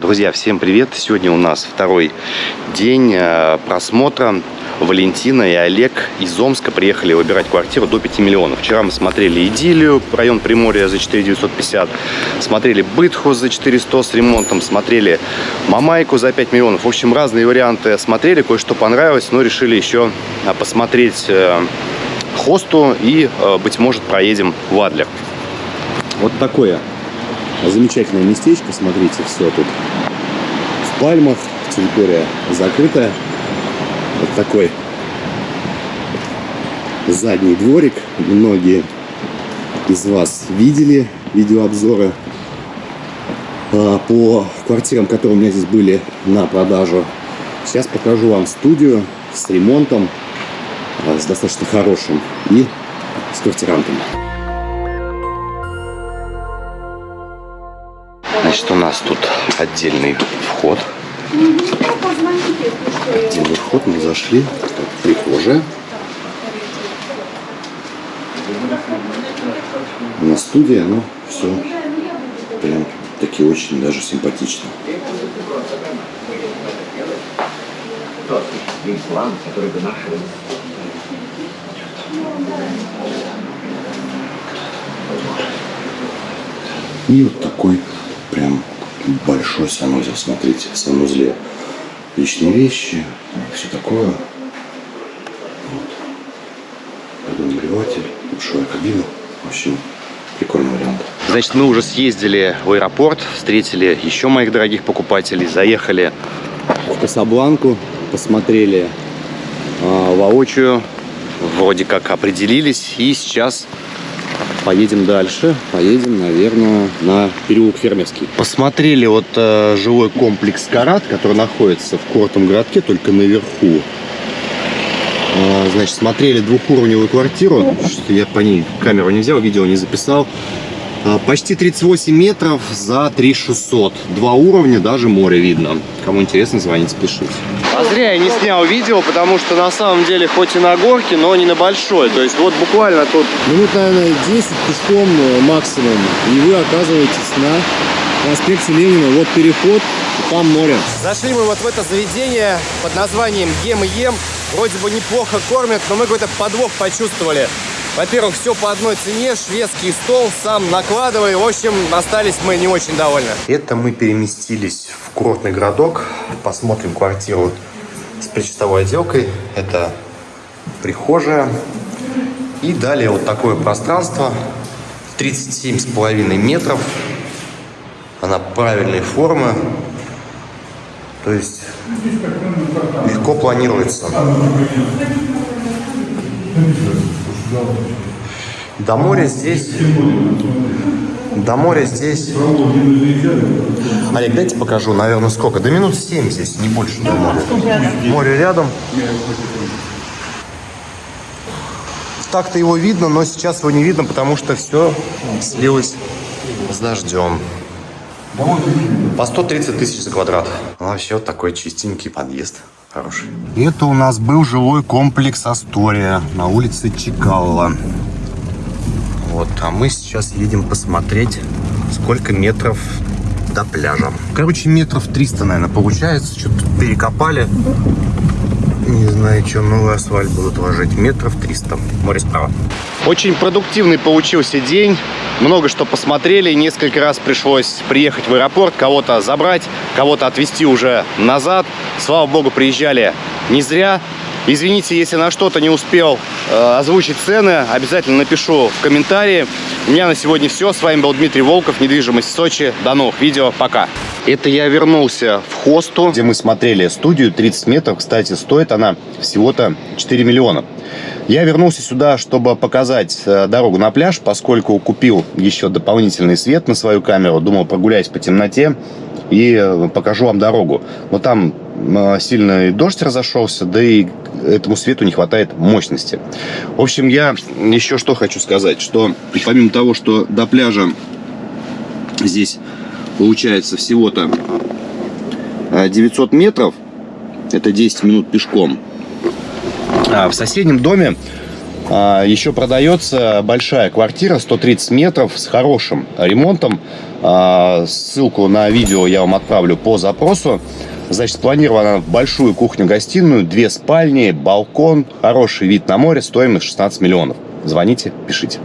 Друзья, всем привет! Сегодня у нас второй день э, просмотра. Валентина и Олег из Омска приехали выбирать квартиру до 5 миллионов. Вчера мы смотрели Идилию, район Приморья за 4 950, смотрели Бытху за 400 с ремонтом, смотрели Мамайку за 5 миллионов. В общем, разные варианты смотрели, кое-что понравилось, но решили еще э, посмотреть э, Хосту и, быть может, проедем в Адлер. Вот такое Замечательное местечко, смотрите, все тут в пальмах, территория закрытая. Вот такой задний дворик. Многие из вас видели видеообзоры а, по квартирам, которые у меня здесь были на продажу. Сейчас покажу вам студию с ремонтом, а, с достаточно хорошим и с квартирантом. Значит, у нас тут отдельный вход. Отдельный вход, мы зашли. Так, прихожая. На студия, но все прям таки очень даже симпатично. И вот такой прям большой санузел, смотрите, в санузле личные вещи, все такое. Вот. Водонагреватель, душевая кабина. В общем, прикольный вариант. Значит, мы уже съездили в аэропорт, встретили еще моих дорогих покупателей, заехали в Касабланку, посмотрели э, воочию, вроде как определились, и сейчас поедем дальше. Поедем, наверное, на переулок Фермерский. Посмотрели вот э, жилой комплекс Карат, который находится в Кортом городке, только наверху. Э, значит, смотрели двухуровневую квартиру. Что я по ней камеру не взял, видео не записал. Э, почти 38 метров за 3600. Два уровня, даже море видно. Кому интересно, звоните, пишите. А зря я не снял видео, потому что на самом деле хоть и на горке, но не на большой. То есть вот буквально тут... Минут, наверное, 10 пешком э, максимум. И вы оказываетесь на проспекте Ленина. Вот переход, там море. Зашли мы вот в это заведение под названием Ем и Ем. Вроде бы неплохо кормят, но мы какой-то подвох почувствовали. Во-первых, все по одной цене, шведский стол, сам накладывай. В общем, остались мы не очень довольны. Это мы переместились в курортный городок. Посмотрим квартиру с причастовой отделкой. Это прихожая. И далее вот такое пространство. 37,5 метров. Она правильной формы. То есть легко планируется. До моря здесь... До моря здесь... Олег, дайте покажу, наверное, сколько? До минут 7 здесь, не больше до моря. Море рядом. Так-то его видно, но сейчас его не видно, потому что все слилось с дождем. По 130 тысяч за квадрат. Вообще вот такой чистенький подъезд. Хороший. Это у нас был жилой комплекс Астория на улице Чекалова. Вот, а мы сейчас едем посмотреть, сколько метров до пляжа. Короче, метров 300, наверное, получается. Что-то перекопали. Не знаю, что новый асфальт будут ложить. Метров 300. Море справа. Очень продуктивный получился день. Много что посмотрели. Несколько раз пришлось приехать в аэропорт, кого-то забрать, кого-то отвезти уже назад. Слава богу, приезжали не зря. Извините, если на что-то не успел э, озвучить цены, обязательно напишу в комментарии. У меня на сегодня все. С вами был Дмитрий Волков, недвижимость в Сочи. До новых видео, пока. Это я вернулся в хосту, где мы смотрели студию 30 метров. Кстати, стоит она всего-то 4 миллиона. Я вернулся сюда, чтобы показать э, дорогу на пляж, поскольку купил еще дополнительный свет на свою камеру. Думал прогуляюсь по темноте и э, покажу вам дорогу. Но там э, сильный дождь разошелся, да и этому свету не хватает мощности. В общем, я еще что хочу сказать, что помимо того, что до пляжа здесь получается всего-то 900 метров, это 10 минут пешком, а в соседнем доме А, Еще продается большая квартира, 130 метров, с хорошим ремонтом. А, Ссылку на видео я вам отправлю по запросу. Значит, спланирована большую кухню-гостиную, две спальни, балкон, хороший вид на море, стоимость 16 миллионов. Звоните, пишите.